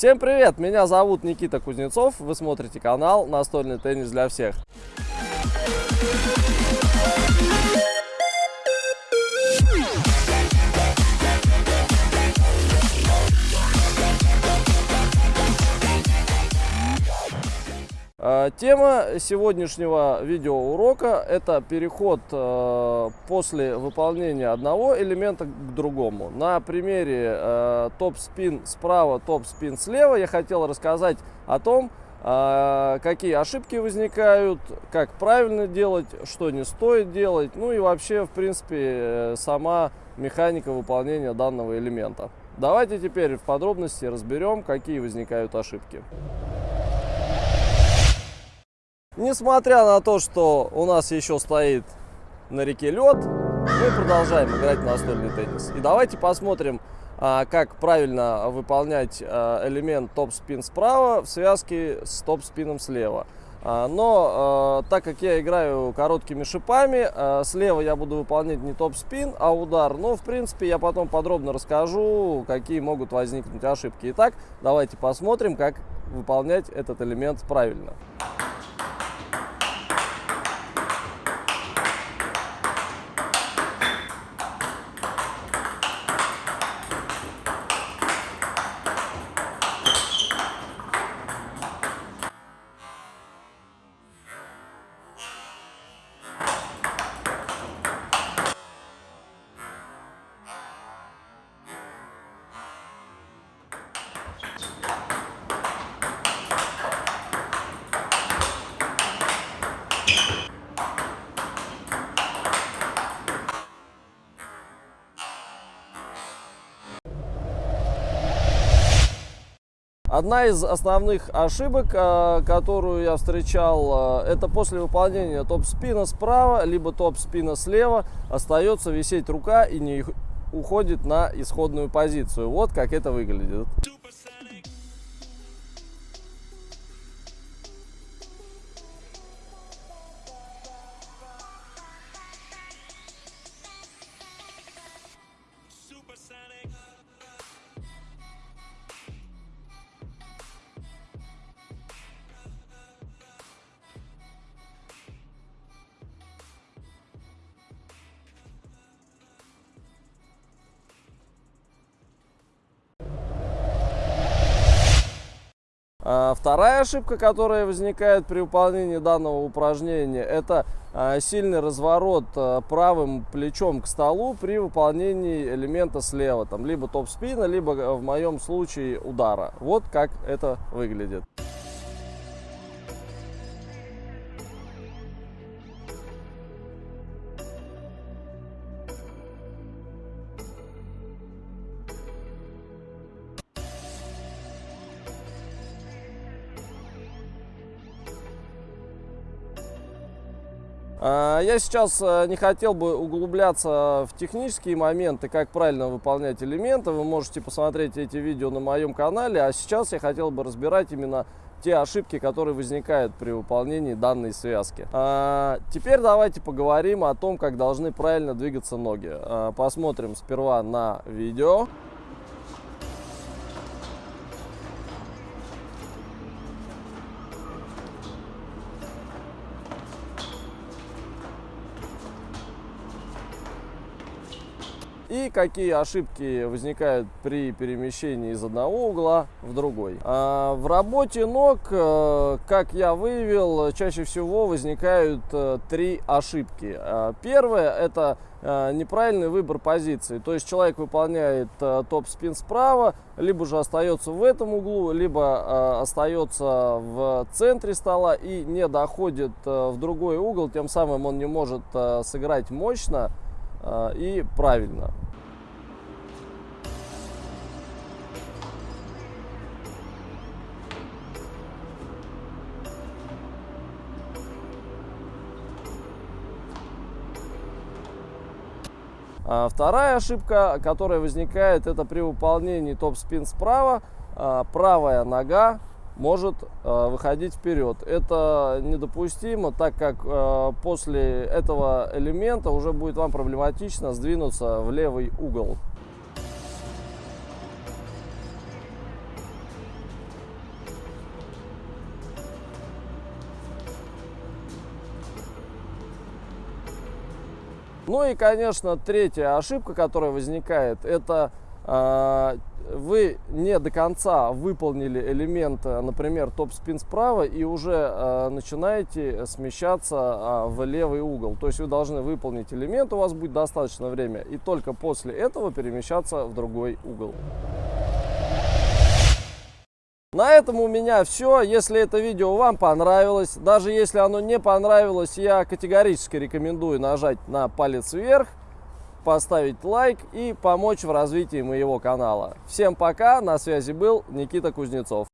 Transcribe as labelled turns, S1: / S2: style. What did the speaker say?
S1: Всем привет! Меня зовут Никита Кузнецов. Вы смотрите канал «Настольный теннис для всех». Тема сегодняшнего видеоурока – это переход э, после выполнения одного элемента к другому. На примере э, топ-спин справа, топ-спин слева я хотел рассказать о том, э, какие ошибки возникают, как правильно делать, что не стоит делать, ну и вообще, в принципе, сама механика выполнения данного элемента. Давайте теперь в подробности разберем, какие возникают ошибки. Несмотря на то, что у нас еще стоит на реке лед, мы продолжаем играть в настольный теннис. И давайте посмотрим, а, как правильно выполнять а, элемент топ-спин справа в связке с топ-спином слева. А, но так как я играю короткими шипами, слева я буду выполнять не топ-спин, а удар. Но, в принципе, я потом подробно расскажу, какие могут возникнуть ошибки. Итак, давайте посмотрим, как выполнять этот элемент правильно. Одна из основных ошибок, а, которую я встречал, а, это после выполнения топ-спина справа, либо топ-спина слева, остается висеть рука и не уходит на исходную позицию. Вот как это выглядит. Вторая ошибка, которая возникает при выполнении данного упражнения, это а, сильный разворот а, правым плечом к столу при выполнении элемента слева, там, либо топ-спина, либо в моем случае удара. Вот как это выглядит. Я сейчас э, не хотел бы углубляться в технические моменты, как правильно выполнять элементы. Вы можете посмотреть эти видео на моем канале. А сейчас я хотел бы разбирать именно те ошибки, которые возникают при выполнении данной связки. А, теперь давайте поговорим о том, как должны правильно двигаться ноги. А, посмотрим сперва на видео. И какие ошибки возникают при перемещении из одного угла в другой. А в работе ног, э, как я выявил, чаще всего возникают э, три ошибки. А первое это э, неправильный выбор позиции. То есть человек выполняет топ-спин справа, либо же остается в этом углу, либо остается в центре стола и не доходит в другой угол, тем самым он не может сыграть мощно и правильно. А вторая ошибка, которая возникает, это при выполнении топ-спин справа, а, правая нога может э, выходить вперед. Это недопустимо, так как э, после этого элемента уже будет вам проблематично сдвинуться в левый угол. Ну и, конечно, третья ошибка, которая возникает, это вы не до конца выполнили элемент, например, топ-спин справа и уже э, начинаете смещаться э, в левый угол. То есть вы должны выполнить элемент, у вас будет достаточно время, и только после этого перемещаться в другой угол. На этом у меня все. Если это видео вам понравилось, даже если оно не понравилось, я категорически рекомендую нажать на палец вверх, поставить лайк и помочь в развитии моего канала. Всем пока, на связи был Никита Кузнецов.